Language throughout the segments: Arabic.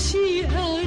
笑。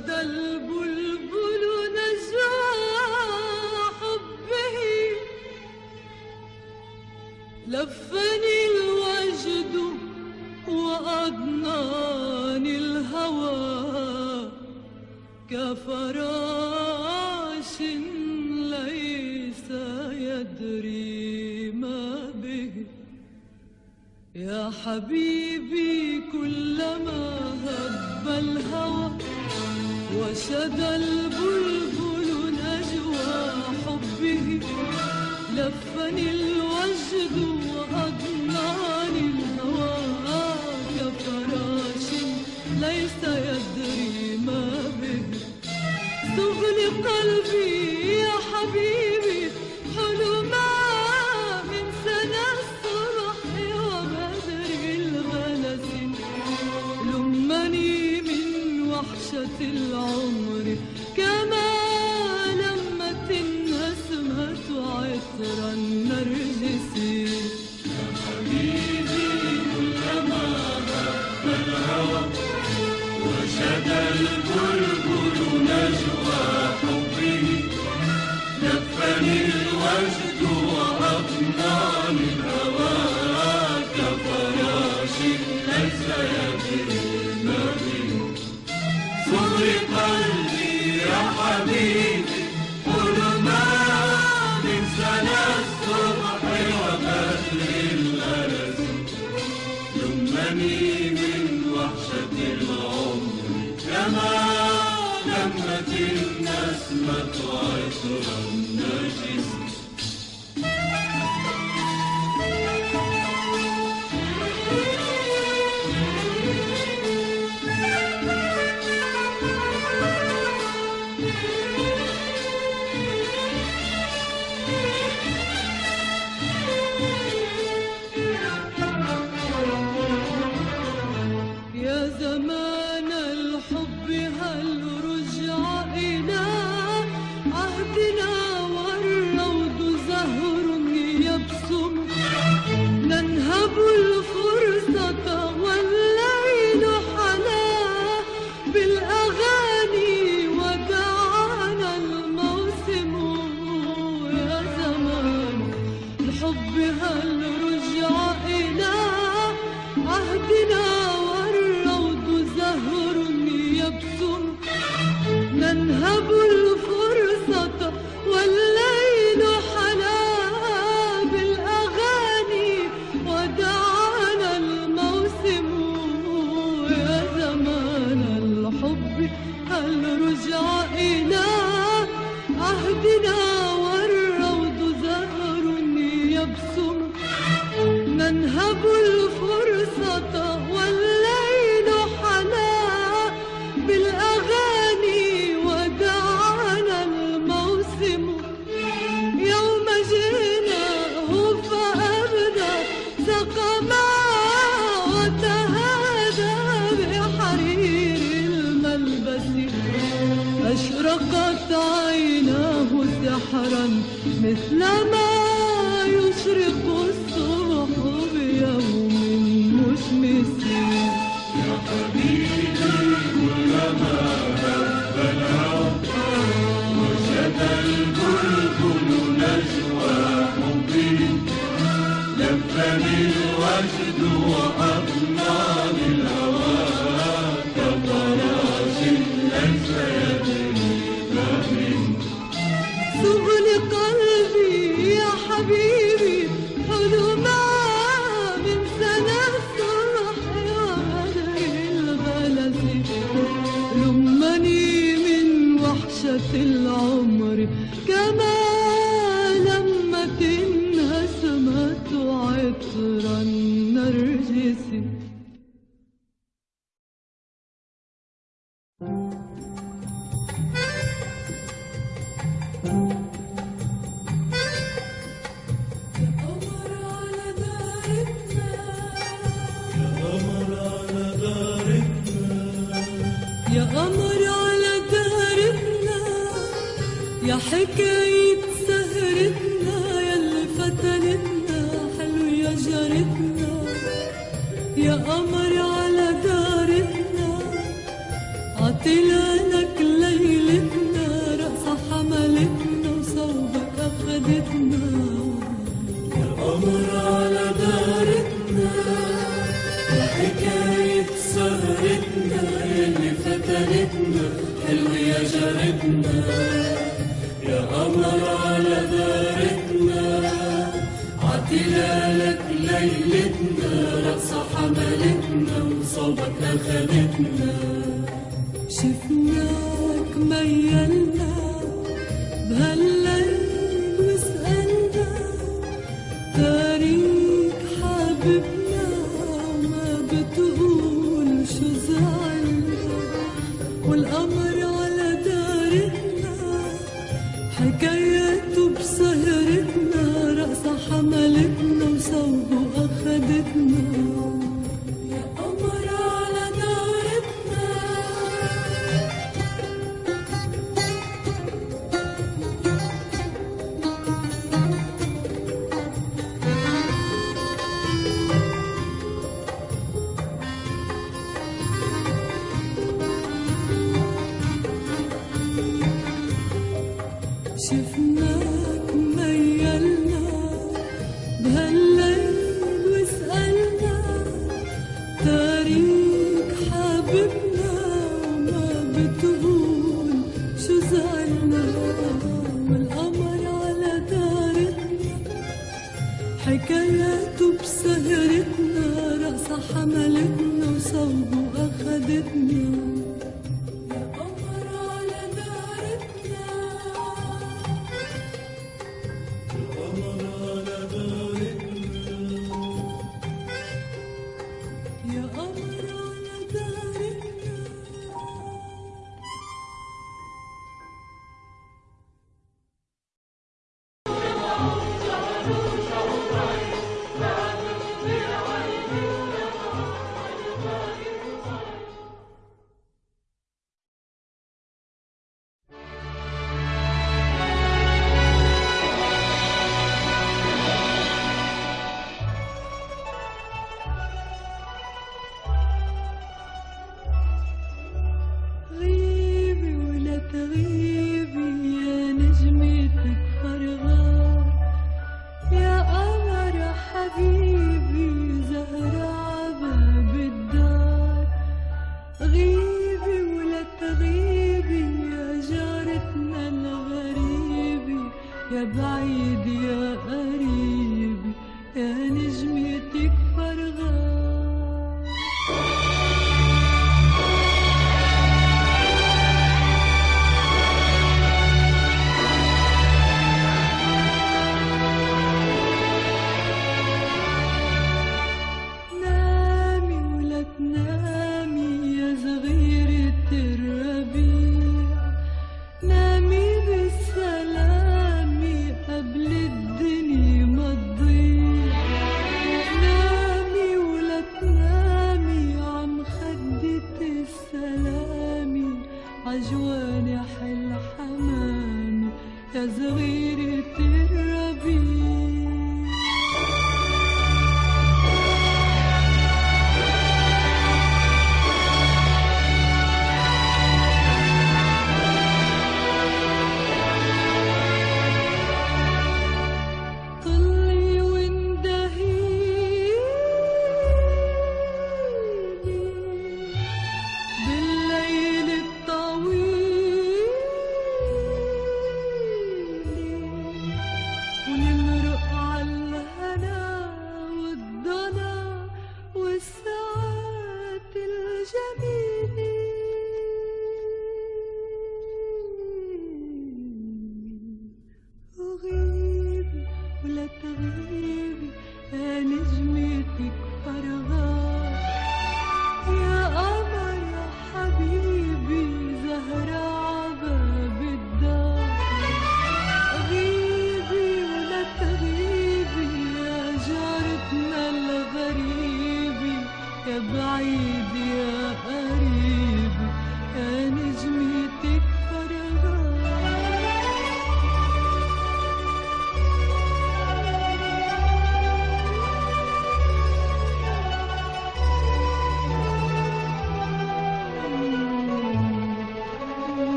غدا البلبل نزع حبه. لفني الوجد وأضناني الهوى كفراش ليس يدري ما به. يا حبيبي كلما هب الهوى رشد البلبل نجوى حبه. لفني الوجد وأضناني الهوى. كفراش ليس يدري ما به. تغلق قلبي يا حبيبي kısmet ayrılmışız Yazamam Krishna شاركنا يا قمر على دارتنا عتلالك ليلتنا رقصة حملتنا وصوبك أخدتنا شفناك ميلنا بهالليل وسألنا تاريخ حبيبنا وما بتقول شو زعلنا. والقمر You. the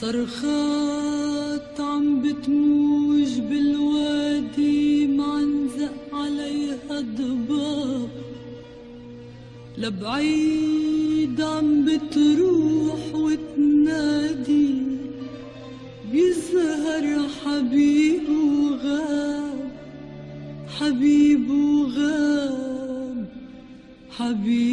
صرخات عم بتموج بالوادي معنزق عليها ضباب لبعيد عم بتروح وتنادي بيزهر حبيب وغاب. حبيب وغاب حبيب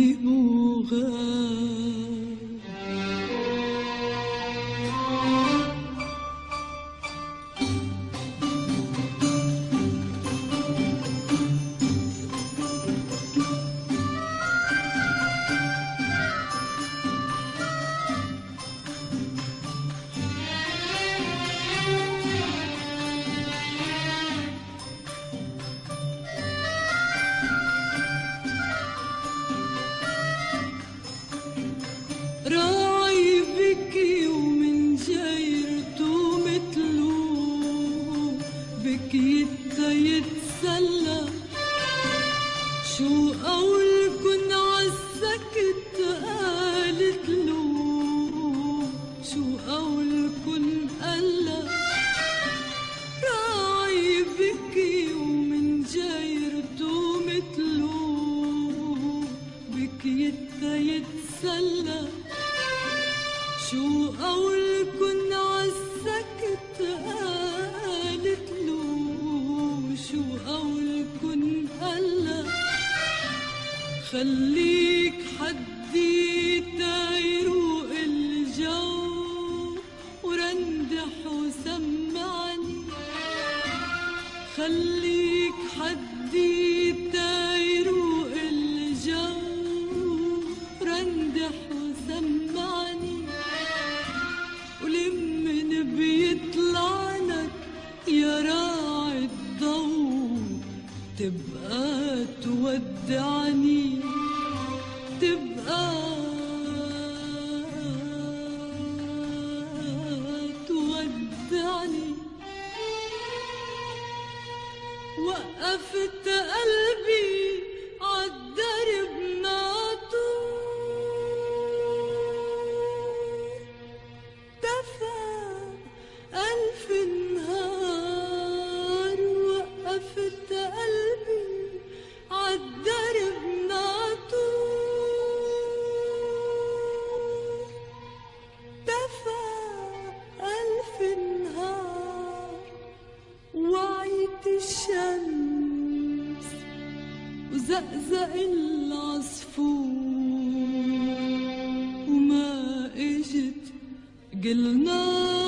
شو أول كن عالسكت قالت له شو أول كن قلا راعي بكي ومن جايرته متله بكيت يتسلى. شو أول خليك وقفت قلبي العصفور وما إجت قلنا